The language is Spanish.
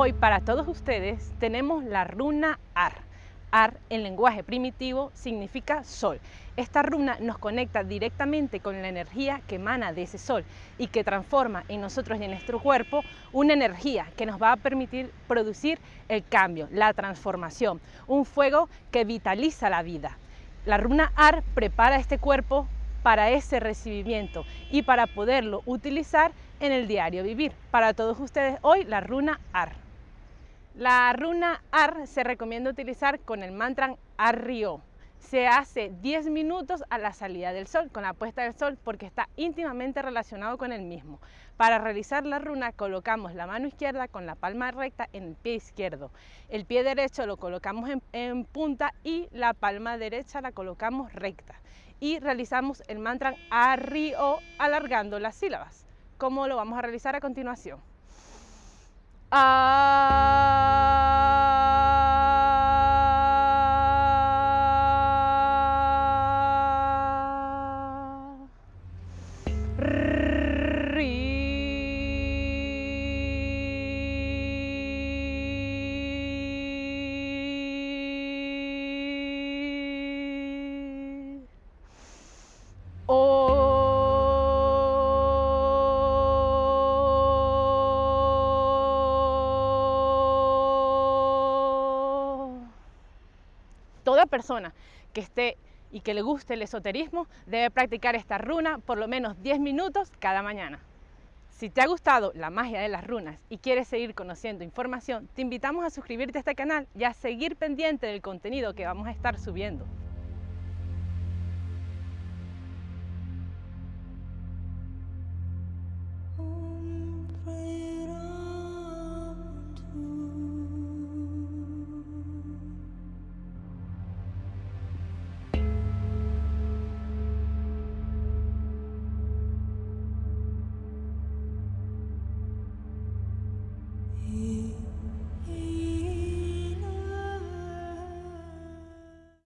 Hoy para todos ustedes tenemos la runa AR. AR en lenguaje primitivo significa sol. Esta runa nos conecta directamente con la energía que emana de ese sol y que transforma en nosotros y en nuestro cuerpo una energía que nos va a permitir producir el cambio, la transformación, un fuego que vitaliza la vida. La runa AR prepara este cuerpo para ese recibimiento y para poderlo utilizar en el diario vivir. Para todos ustedes hoy la runa AR. La runa AR se recomienda utilizar con el mantra ARRIO. Se hace 10 minutos a la salida del sol, con la puesta del sol, porque está íntimamente relacionado con el mismo. Para realizar la runa colocamos la mano izquierda con la palma recta en el pie izquierdo. El pie derecho lo colocamos en, punta y la palma derecha la colocamos recta. Y realizamos el mantra ARRIO alargando las sílabas. ¿Cómo lo vamos a realizar a continuación? Uh... toda persona que esté y que le guste el esoterismo debe practicar esta runa por lo menos 10 minutos cada mañana. Si te ha gustado la magia de las runas y quieres seguir conociendo información, te invitamos a suscribirte a este canal y a seguir pendiente del contenido que vamos a estar subiendo.